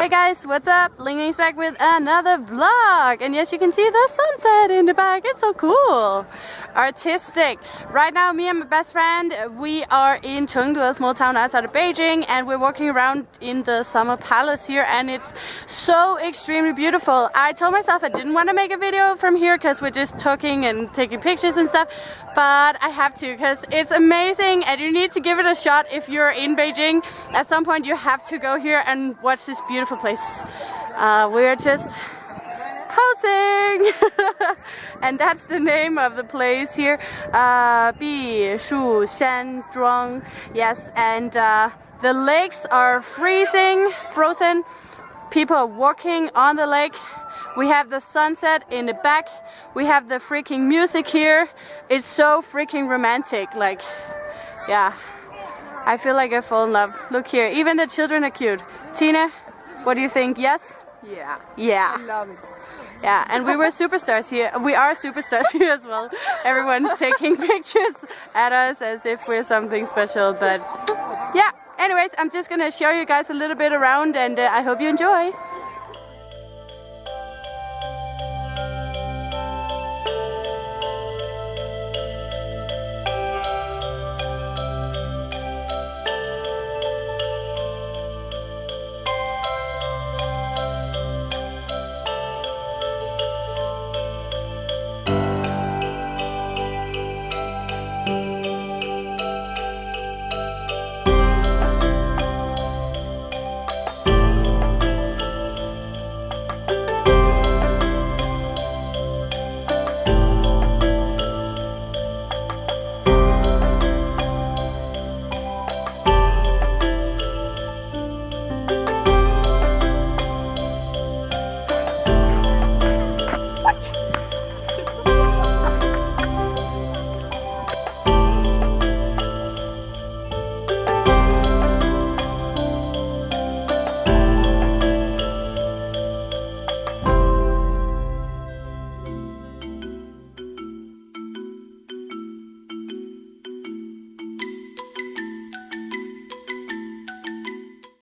Hey guys, what's up? Ling Ling's back with another vlog. And yes, you can see the sunset in the back. It's so cool. Artistic. Right now, me and my best friend, we are in Chengde, a small town outside of Beijing, and we're walking around in the summer palace here, and it's so extremely beautiful. I told myself I didn't want to make a video from here because we're just talking and taking pictures and stuff, but I have to because it's amazing and you need to give it a shot if you're in Beijing. At some point, you have to go here and watch this beautiful beautiful place. Uh, we're just posing. And that's the name of the place here. Uh, Bishu Shan Zhuang. Yes and uh, the lakes are freezing frozen. People are walking on the lake. We have the sunset in the back. We have the freaking music here. It's so freaking romantic like yeah. I feel like I fall in love. Look here even the children are cute. Tina what do you think? Yes? Yeah. Yeah. I love it. Yeah, and we were superstars here. We are superstars here as well. Everyone's taking pictures at us as if we're something special, but yeah. Anyways, I'm just gonna show you guys a little bit around and uh, I hope you enjoy.